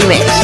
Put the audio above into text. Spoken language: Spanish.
Remix.